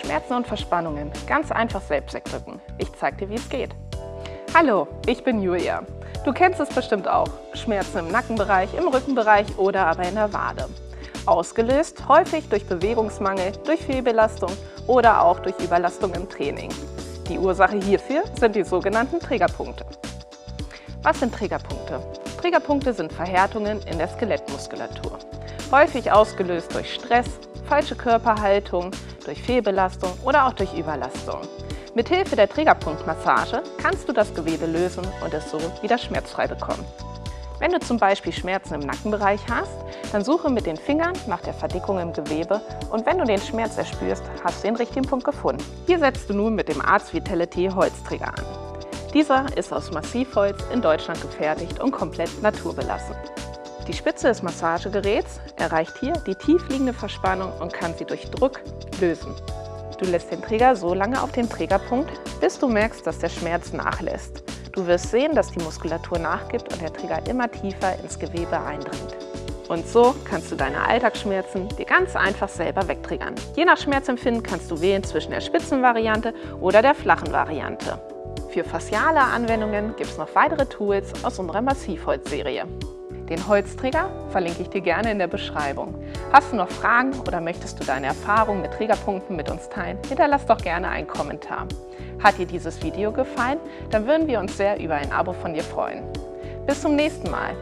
Schmerzen und Verspannungen ganz einfach selbst wegdrücken. Ich zeig dir, wie es geht. Hallo, ich bin Julia. Du kennst es bestimmt auch. Schmerzen im Nackenbereich, im Rückenbereich oder aber in der Wade. Ausgelöst häufig durch Bewegungsmangel, durch Fehlbelastung oder auch durch Überlastung im Training. Die Ursache hierfür sind die sogenannten Triggerpunkte. Was sind Triggerpunkte? Triggerpunkte sind Verhärtungen in der Skelettmuskulatur. Häufig ausgelöst durch Stress, falsche Körperhaltung, durch Fehlbelastung oder auch durch Überlastung. Mithilfe der Triggerpunktmassage kannst du das Gewebe lösen und es so wieder schmerzfrei bekommen. Wenn du zum Beispiel Schmerzen im Nackenbereich hast, dann suche mit den Fingern nach der Verdickung im Gewebe und wenn du den Schmerz erspürst, hast du den richtigen Punkt gefunden. Hier setzt du nun mit dem Arts Vitality Holzträger an. Dieser ist aus Massivholz in Deutschland gefertigt und komplett naturbelassen. Die Spitze des Massagegeräts erreicht hier die tiefliegende Verspannung und kann sie durch Druck lösen. Du lässt den Träger so lange auf dem Trägerpunkt, bis du merkst, dass der Schmerz nachlässt. Du wirst sehen, dass die Muskulatur nachgibt und der Träger immer tiefer ins Gewebe eindringt. Und so kannst du deine Alltagsschmerzen dir ganz einfach selber wegtriggern. Je nach Schmerzempfinden kannst du wählen zwischen der spitzen Variante oder der flachen Variante. Für fasziale Anwendungen gibt es noch weitere Tools aus unserer Massivholz-Serie. Den Holzträger verlinke ich dir gerne in der Beschreibung. Hast du noch Fragen oder möchtest du deine Erfahrungen mit Trägerpunkten mit uns teilen? Hinterlass doch gerne einen Kommentar. Hat dir dieses Video gefallen? Dann würden wir uns sehr über ein Abo von dir freuen. Bis zum nächsten Mal.